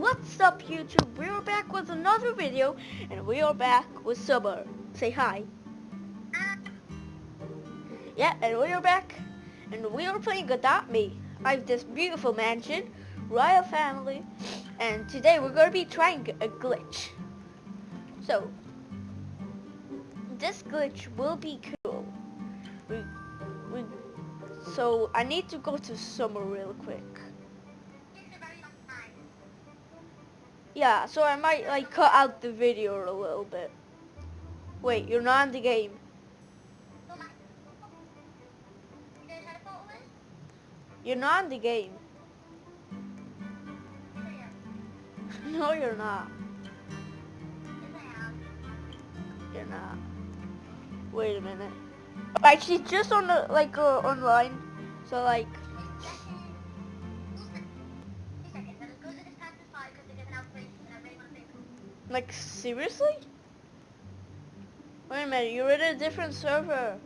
What's up YouTube? We are back with another video and we are back with Summer. Say hi. Yeah, and we are back and we are playing Adopt Me. I have this beautiful mansion, royal family, and today we're going to be trying a glitch. So, this glitch will be cool. We, we, so I need to go to Summer real quick. Yeah, so I might like cut out the video a little bit. Wait, you're not in the game. You're not in the game. no, you're not. You're not. Wait a minute. Actually, just on the like uh, online. So like. Like, seriously? Wait a minute, you're in a different server.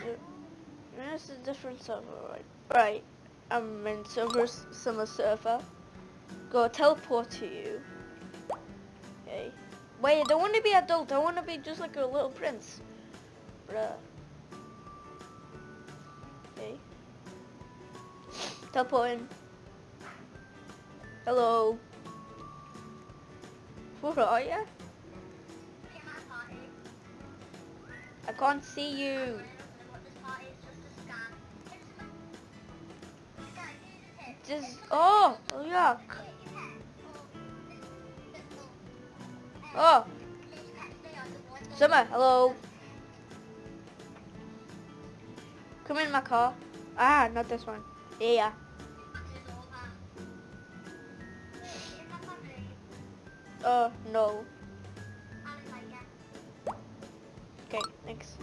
In a different server, right? Right. I'm in server, summer server. Go teleport to you. Okay. Wait, I don't want to be adult. I want to be just like a little prince. Bruh. Okay. Teleport in. Hello. Where are you? I can't see you. Just oh, oh yuck. Oh. Summer, hello. Come in my car. Ah, not this one. Yeah. Uh, no. Okay, thanks.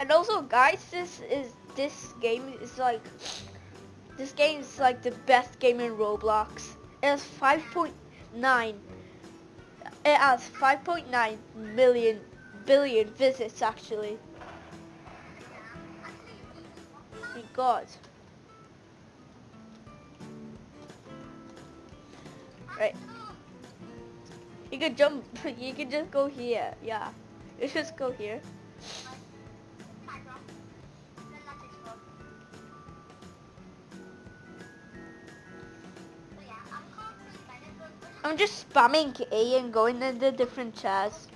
And also, guys, this is this game is like this game is like the best game in Roblox. It has 5.9. It has 5.9 million billion visits actually. My God. Right. You can jump, you can just go here, yeah. You just go here. I'm just spamming A and going to the different chairs.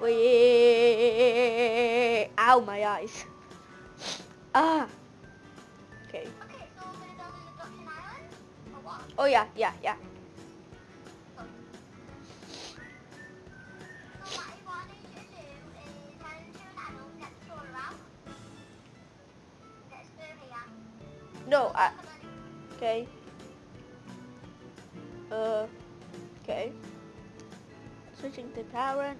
Wait, ow my eyes. Ah. Okay. Oh yeah, yeah, yeah. No, I... Okay. Uh... Okay. Switching to parent.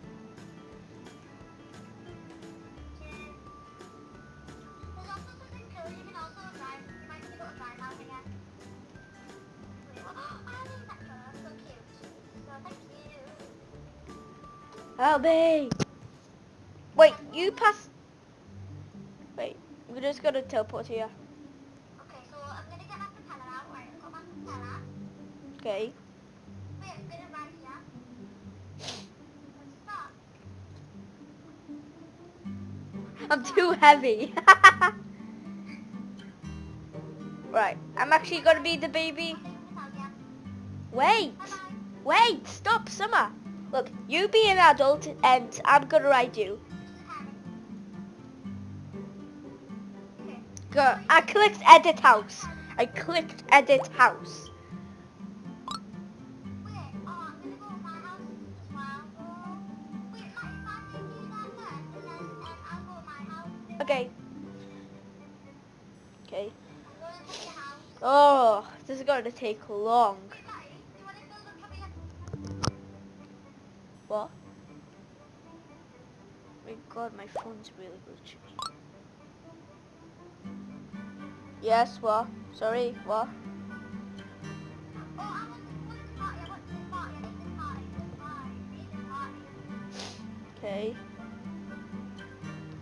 Me! Wait, you pass... Wait, we're just gonna teleport here. Heavy. right, I'm actually gonna be the baby. Wait, wait, stop, Summer. Look, you be an adult and I'm gonna ride you. Go. I clicked edit house. I clicked edit house. Okay. Okay. Oh, this is going to take long. What? Oh my god, my phone's really glitchy. Yes, what? Sorry, what? Okay.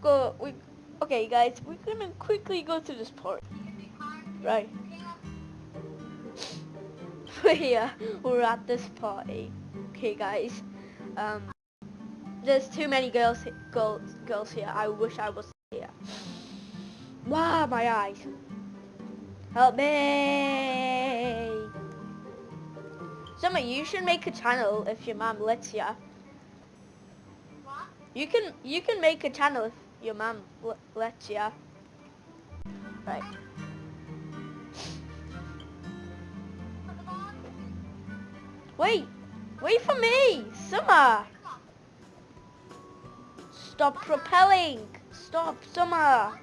go. We okay, guys. We're gonna quickly go to this party. You can be part Right. yeah, we're at this party. Okay, guys. Um, there's too many girls, girls, girls here. I wish I was here. Wow, my eyes. Help me! Summer, you should make a channel if your mom lets ya. what? You can, you can make a channel if your mom l- lets ya. Right. Wait, wait for me, Summer. Stop propelling. Stop, Summer.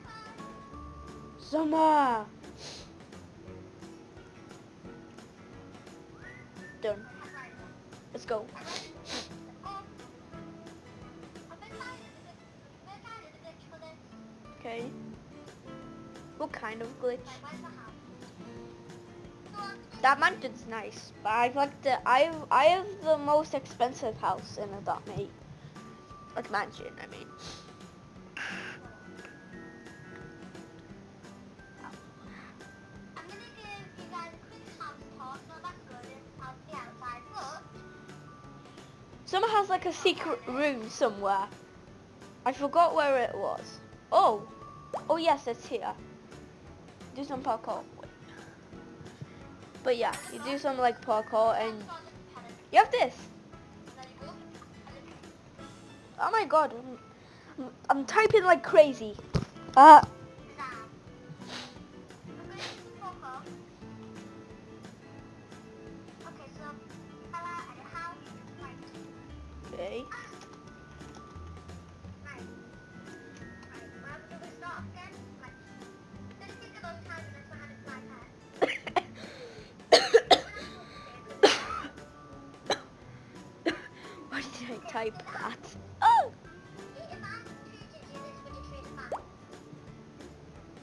Summer. Done. Let's go. Okay. What kind of glitch? That mansion's nice, but I've like the I I have the most expensive house in Adopt Me. Like mansion, I mean. Summer has like a secret room somewhere. I forgot where it was. Oh, oh yes, it's here. Do some parkour. But yeah, you do some like parkour and you have this. Oh my god, I'm, I'm, I'm typing like crazy. Uh, treat a man?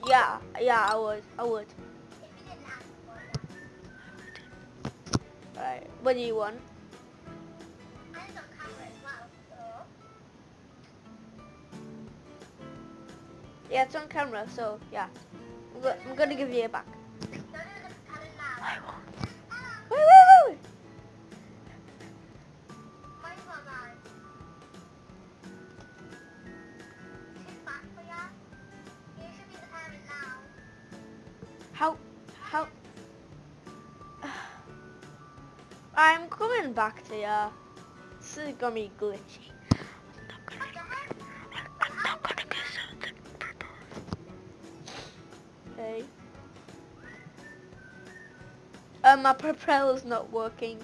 Yeah, yeah, I would, I would. Alright, what do you want? Yeah, it's on camera, so yeah. I'm, I'm gonna give you it back. Back to ya. This is gonna be glitchy. I'm not gonna, get something. Uh, my propeller's not working.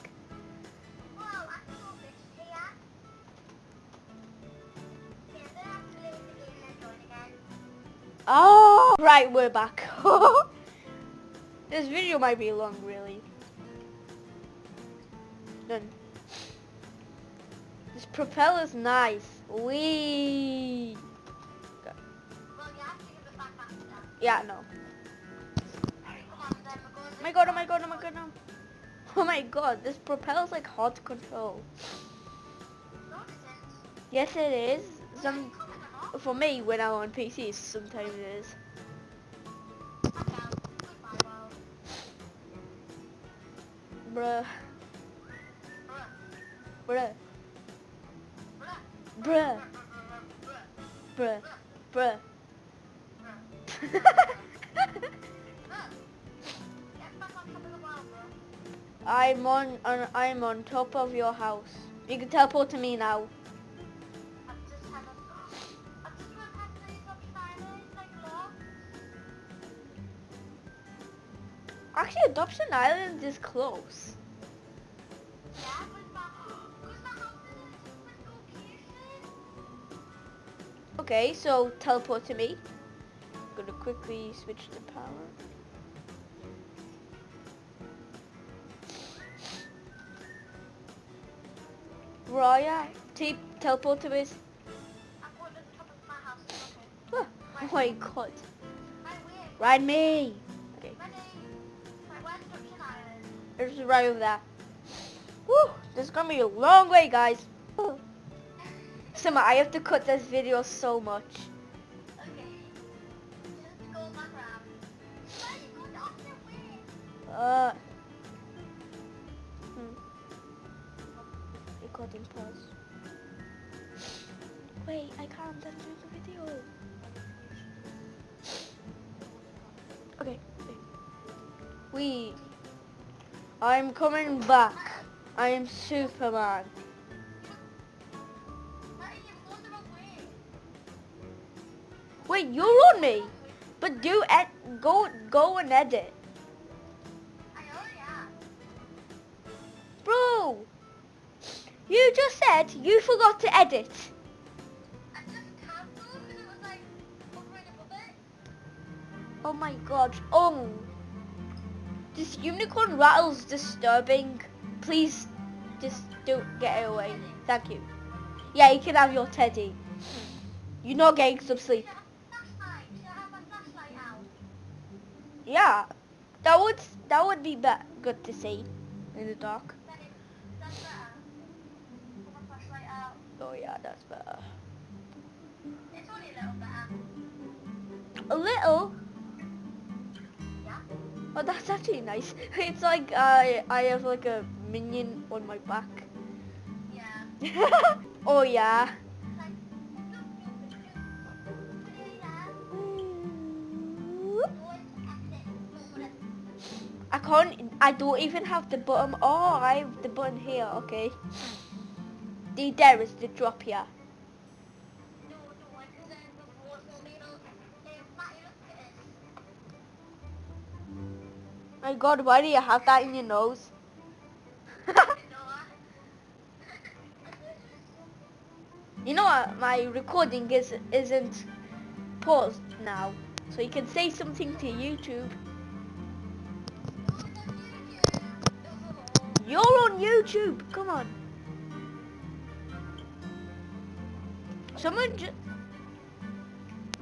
Oh, right, we're back. this video might be long, really. Done. This propeller's nice. Wee. Yeah, no. Oh my god, oh my god, oh my god, no. Oh. oh my god, this propeller's like hard to control. Yes, it is. Some for me when I'm on PC, sometimes it is. Bruh, Bruh. bruh, Bruh. bruh. I'm on, on, I'm on top of your house. You can teleport to me now. Actually, Adoption Island is close. Okay, so teleport to me. I'm Gonna quickly switch to power. Briar. Te- teleport to of. Oh my god. Ride me. Okay, Junction right over there. Woo, this is gonna be a long way, guys. Summer, I have to cut this video so much. Okay. Just go back around. Where are you going the opposite way? Uh. Hmm. Recording pause. Wait, I can't. I'm doing the video. Okay. wait. We. I'm coming back. I am Superman. Me. But do ed- go go and edit, bro. You just said you forgot to edit. Oh my god. Oh. This unicorn rattles disturbing. Please just don't get it away. Thank you. Yeah, you can have your teddy. You're not getting some sleep. Yeah. That would that would be good to see in the dark. Then it, that's better. Put my flashlight out. Oh yeah, that's better. It's only a little better. A little. Yeah. Oh, that's actually nice. It's like I I have like a minion on my back. Yeah. oh yeah. Can't. I don't even have the button. Oh, I have the button here. Okay. The there is the drop here. My God, why do you have that in your nose? You know what? My recording is isn't paused now, so you can say something to YouTube. YouTube. Come on. Someone just.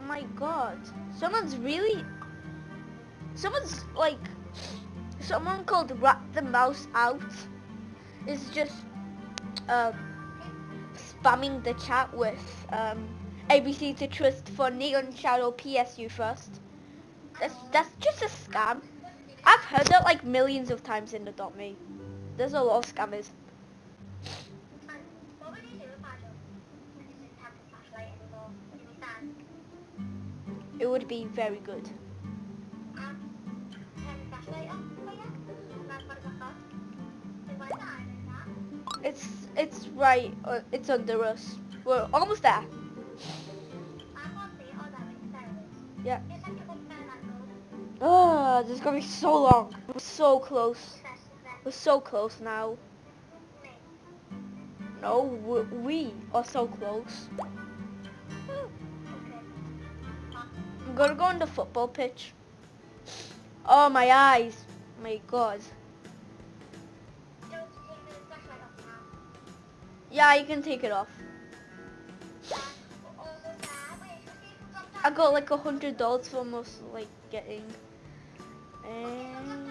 My God. Someone's really. Someone's like. Someone called Rat the Mouse Out is just um, spamming the chat with um, ABC to Trust for Neon Shadow PSU first. That's that's just a scam. I've heard that like millions of times in Adopt Me. There's a lot of scammers. It would be very good. It's it's right. Uh, it's under us. We're almost there. Yeah. Oh, this is gonna be so long. We're so close. We're so close now. No, we, are so close. I'm gonna go on the football pitch. Oh, my eyes. My God. Yeah, you can take it off. I got like a hundred dollars for almost like getting. And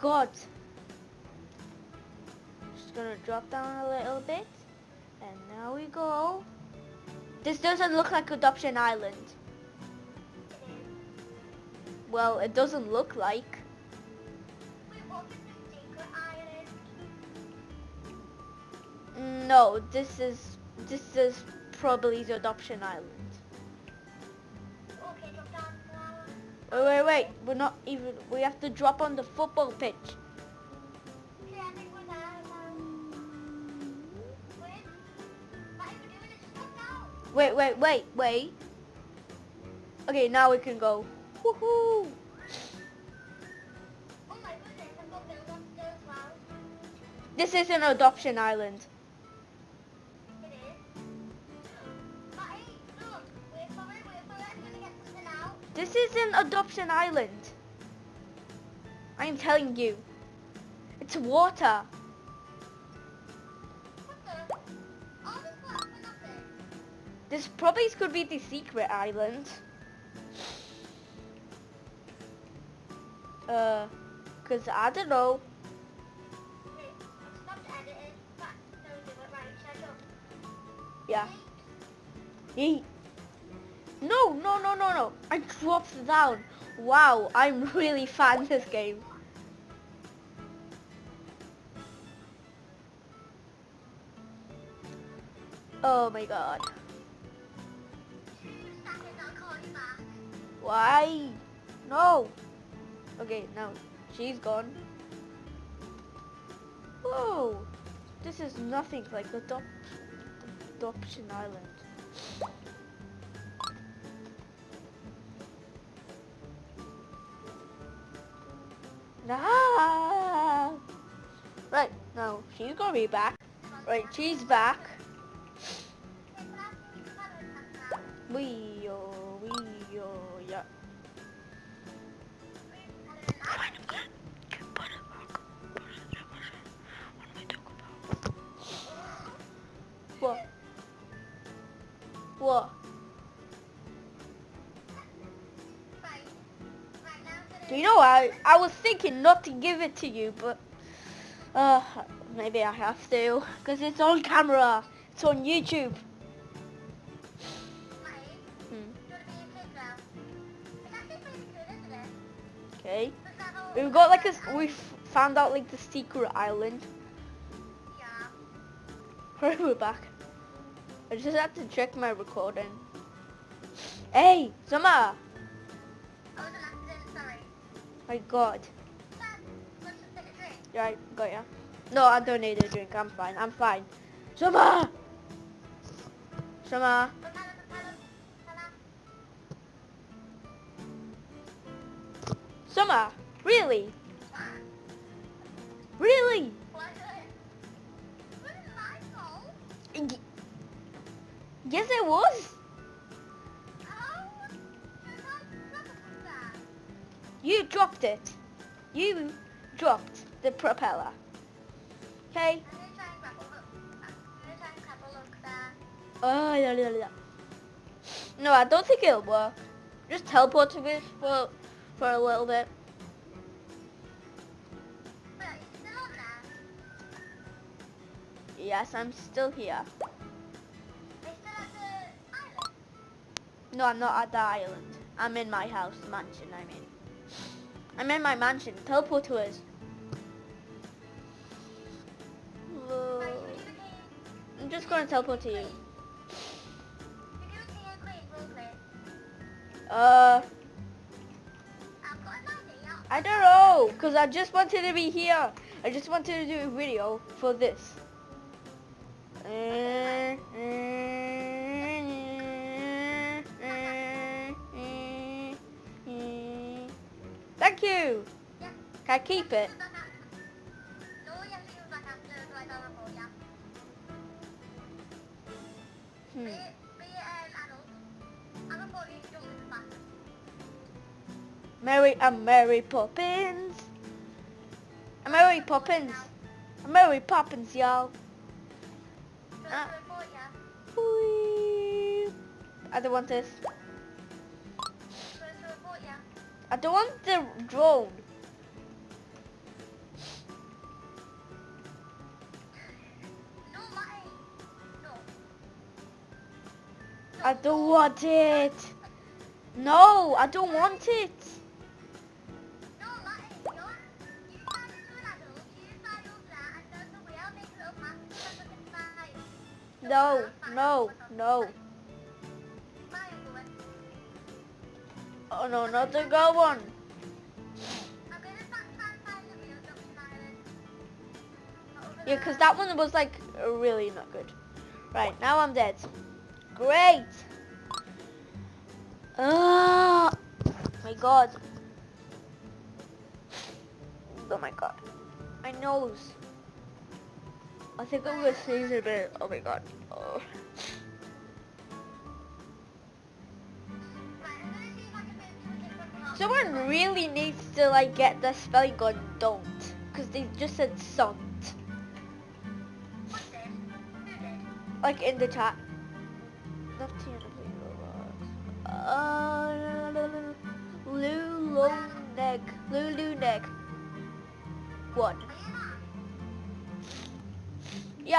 God. Just gonna drop down a little bit, and now we go. This doesn't look like Adoption Island. Well, it doesn't look like. No, this is this is probably the Adoption Island. Oh, wait, wait, we're not even. We have to drop on the football pitch. Okay, I think we're there now. Wait. Matty, we're doing it. Just drop down. Wait, wait, wait, wait. Okay, now we can go. Woohoo! Oh my goodness, I've got bills on still as well. This is an adoption island. This is an adoption island. I'm telling you. It's water. This probably could be the secret island. Uh, cause I don't know. Yeah. Yeet. No, no, no, no, no. I dropped down. Wow, I'm really fan this game. Oh my god. Why? No. Okay, now she's gone. Whoa. This is nothing like adop adoption island. She's gonna be back. Right, she's back. Wee oh, wee oh, yeah. What? What? You know, I I was thinking not to give it to you, but uh, maybe I have to, cause it's on camera. It's on YouTube. Hmm. You wanna be a kid now? It's actually pretty cool, isn't it? Okay. Look at that whole- We've got like a we found out like the secret island. Yeah. We're back. I just had to check my recording. Hey, Summer! I was an accident, sorry. My God. Dad, want to take a drink? Right, got ya. No, I don't need a drink. I'm fine. I'm fine. Summer! Summer! Propeller, propeller, propeller. Summer! Really? Really? Yes, It was. You dropped it. You dropped the was. You can't stop it from that. You dropped it. You dropped the propeller. Okay. I'm gonna try and grapple hook. I'm gonna try and grapple hook there. Oh, yeah, yeah, yeah. No, I don't think it'll work. Just teleport to it for for a little bit. But are you still on there? Yes, I'm still here. Are you still at the island? No, I'm not at the island. I'm in my house, mansion. I mean, I'm in my mansion. Teleport to us. I'm just gonna teleport to you. Uh. I don't know, cause I just wanted to be here. I just wanted to do a video for this. Thank you. Can I keep it? Hmm. Use it back. Mary and Mary Poppins. I'm Mary Poppins. I'm Mary Poppins, y'all. Ah. I don't want this. I don't want the drone. I don't want it. No, I don't want it. No. No, no. Oh no, not the go one. Yeah, because that one was like really not good. Right, now I'm dead. Great. Ah, my god. Oh my god. My nose. I think I'm gonna sneeze a bit. Oh my god. Oh. Someone really needs to like get the spelling gun don't. Because they just said did? Like in the chat.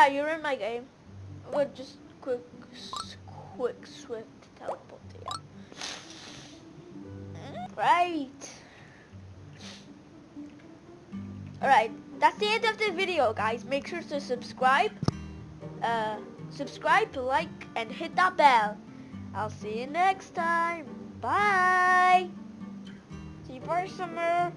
You're in my game. We're just quick, quick, swift teleport you. Right. Alright, that's the end of the video, guys. Make sure to subscribe. Uh, subscribe, like, and hit that bell. I'll see you next time. Bye. See you, bye, Summer.